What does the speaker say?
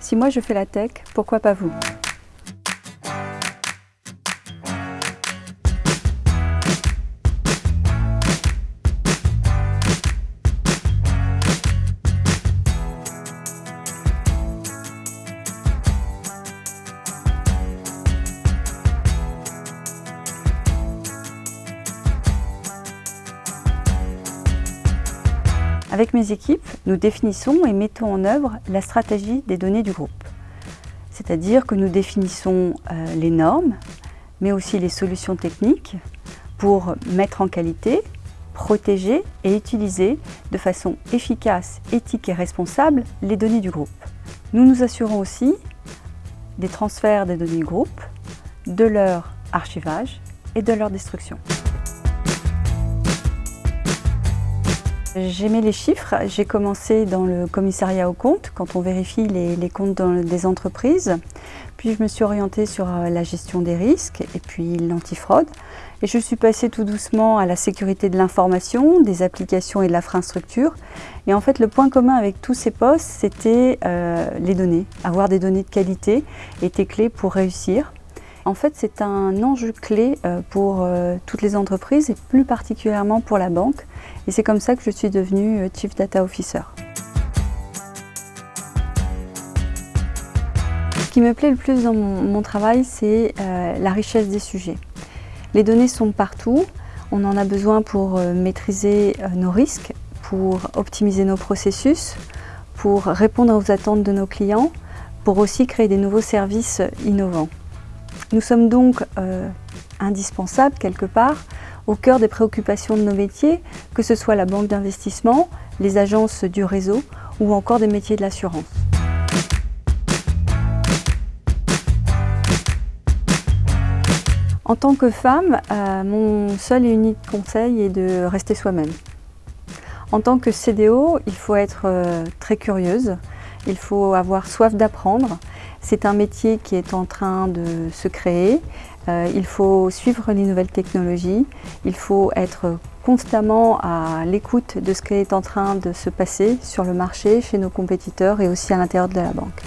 Si moi je fais la tech, pourquoi pas vous? Avec mes équipes, nous définissons et mettons en œuvre la stratégie des données du groupe. C'est-à-dire que nous définissons euh, les normes, mais aussi les solutions techniques pour mettre en qualité, protéger et utiliser de façon efficace, éthique et responsable les données du groupe. Nous nous assurons aussi des transferts des données du groupe, de leur archivage et de leur destruction. J'aimais les chiffres. J'ai commencé dans le commissariat aux comptes, quand on vérifie les, comptes des entreprises. Puis je me suis orientée sur euh, la gestion des risques et puis l'antifraude. Et je suis passée tout doucement à la sécurité de l'information, des applications et de l'infrastructure. Et en fait, le point commun avec tous ces postes, c'était euh, les données. Avoir des données de qualité était clé pour réussir. En fait, c'est un enjeu clé euh, pour toutes les entreprises et plus particulièrement pour la banque. Et c'est comme ça que je suis devenue euh, Chief Data Officer. Ce qui me plaît le plus dans mon, travail, c'est euh, la richesse des sujets. Les données sont partout, on en a besoin pour euh, maîtriser nos risques, pour optimiser nos processus, pour répondre aux attentes de nos clients, pour aussi créer des nouveaux services innovants. Nous sommes donc indispensables quelque part au cœur des préoccupations de nos métiers, que ce soit la banque d'investissement, les agences du réseau ou encore des métiers de l'assurance. En tant que femme, euh, mon seul et unique conseil est de rester soi-même. En tant que CDO, il faut être euh, très curieuse, il faut avoir soif d'apprendre. C'est un métier qui est en train de se créer. Euh, il faut suivre les nouvelles technologies. Il faut être constamment à l'écoute de ce qui est en train de se passer sur le marché, chez nos compétiteurs et aussi à l'intérieur de la banque.